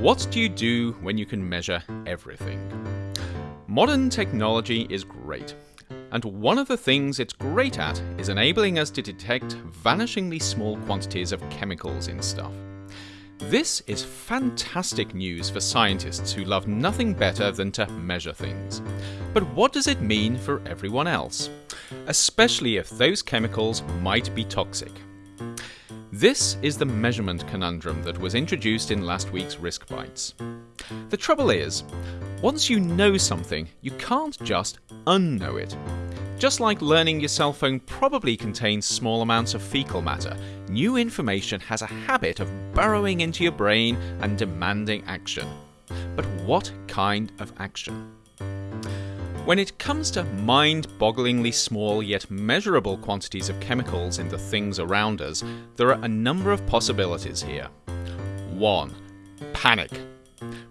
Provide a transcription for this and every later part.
What do you do when you can measure everything? Modern technology is great, and one of the things it's great at is enabling us to detect vanishingly small quantities of chemicals in stuff. This is fantastic news for scientists who love nothing better than to measure things. But what does it mean for everyone else? Especially if those chemicals might be toxic. This is the measurement conundrum that was introduced in last week's Risk Bites. The trouble is, once you know something, you can't just unknow it. Just like learning your cell phone probably contains small amounts of fecal matter, new information has a habit of burrowing into your brain and demanding action. But what kind of action? When it comes to mind bogglingly small yet measurable quantities of chemicals in the things around us, there are a number of possibilities here. 1. Panic.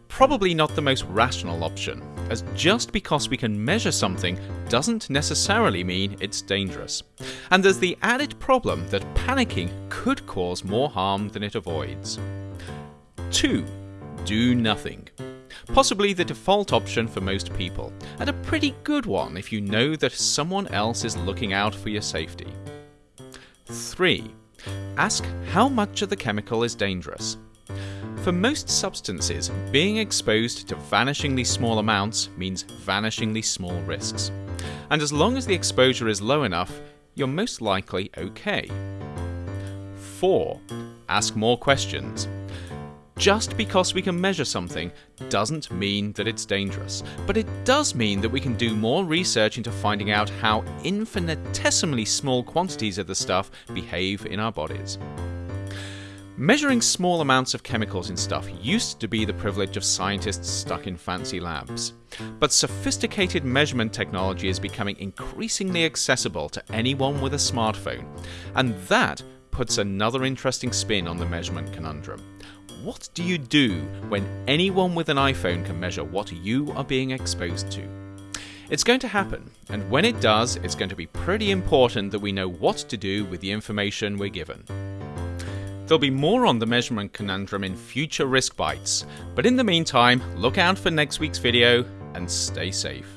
Probably not the most rational option, as just because we can measure something doesn't necessarily mean it's dangerous. And there's the added problem that panicking could cause more harm than it avoids. 2. Do nothing possibly the default option for most people, and a pretty good one if you know that someone else is looking out for your safety. 3. Ask how much of the chemical is dangerous. For most substances, being exposed to vanishingly small amounts means vanishingly small risks. And as long as the exposure is low enough, you're most likely okay. 4. Ask more questions. Just because we can measure something doesn't mean that it's dangerous, but it does mean that we can do more research into finding out how infinitesimally small quantities of the stuff behave in our bodies. Measuring small amounts of chemicals in stuff used to be the privilege of scientists stuck in fancy labs. But sophisticated measurement technology is becoming increasingly accessible to anyone with a smartphone, and that puts another interesting spin on the measurement conundrum. What do you do when anyone with an iPhone can measure what you are being exposed to? It's going to happen, and when it does, it's going to be pretty important that we know what to do with the information we're given. There'll be more on the measurement conundrum in future Risk Bites, but in the meantime, look out for next week's video and stay safe.